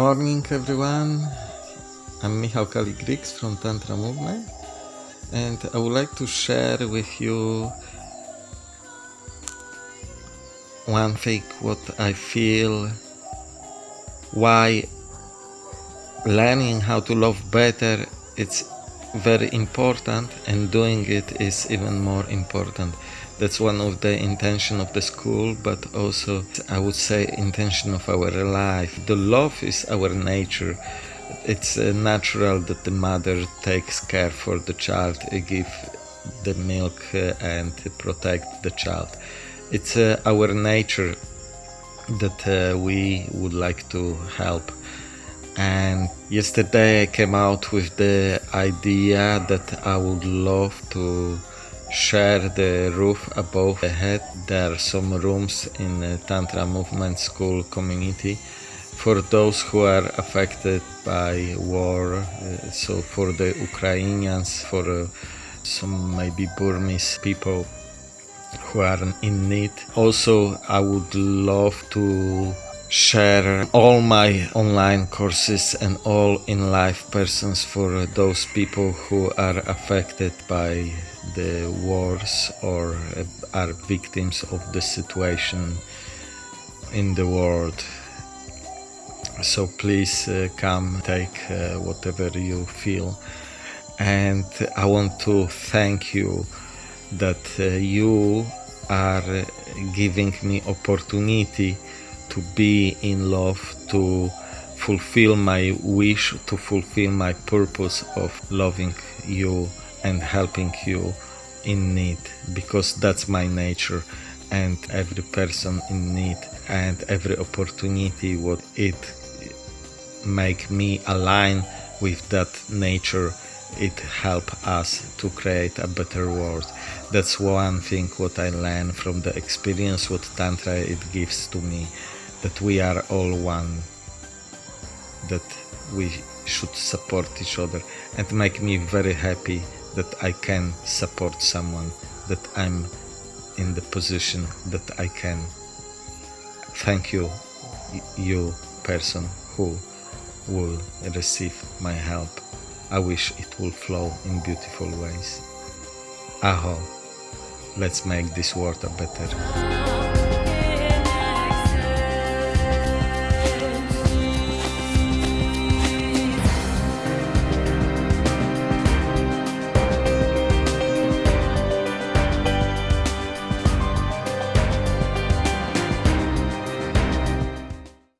morning, everyone. I'm Michał Kaligrix from Tantra Movement, and I would like to share with you one thing what I feel why learning how to love better it's very important and doing it is even more important that's one of the intention of the school but also i would say intention of our life. The love is our nature. It's uh, natural that the mother takes care for the child uh, give the milk uh, and protect the child. It's our nature that we would like to help. And yesterday i came out with the idea that i would love to share the roof above the head. There are some rooms in the Tantra Movement School community for those who are affected by war. Uh, so for the Ukrainians, for uh, some maybe Burmese people who are in need. Also, I would love to share all my online courses and all in life persons for those people who are affected by the wars or are victims of the situation in the world. So please uh, come take uh, whatever you feel. And i want to thank you that uh, you are giving me opportunity to be in love to fulfill my wish to fulfill my purpose of loving you and helping you in need because that's my nature and every person in need and every opportunity what it make me align with that nature it help us to create a better world. That's one thing what i learn from the experience what tantra it gives to me that we are all one that we should support each other and make me very happy that I can support someone, that I'm in the position that I can. Thank you, you person who will receive my help. I wish it will flow in beautiful ways. Aho, let's make this world a better.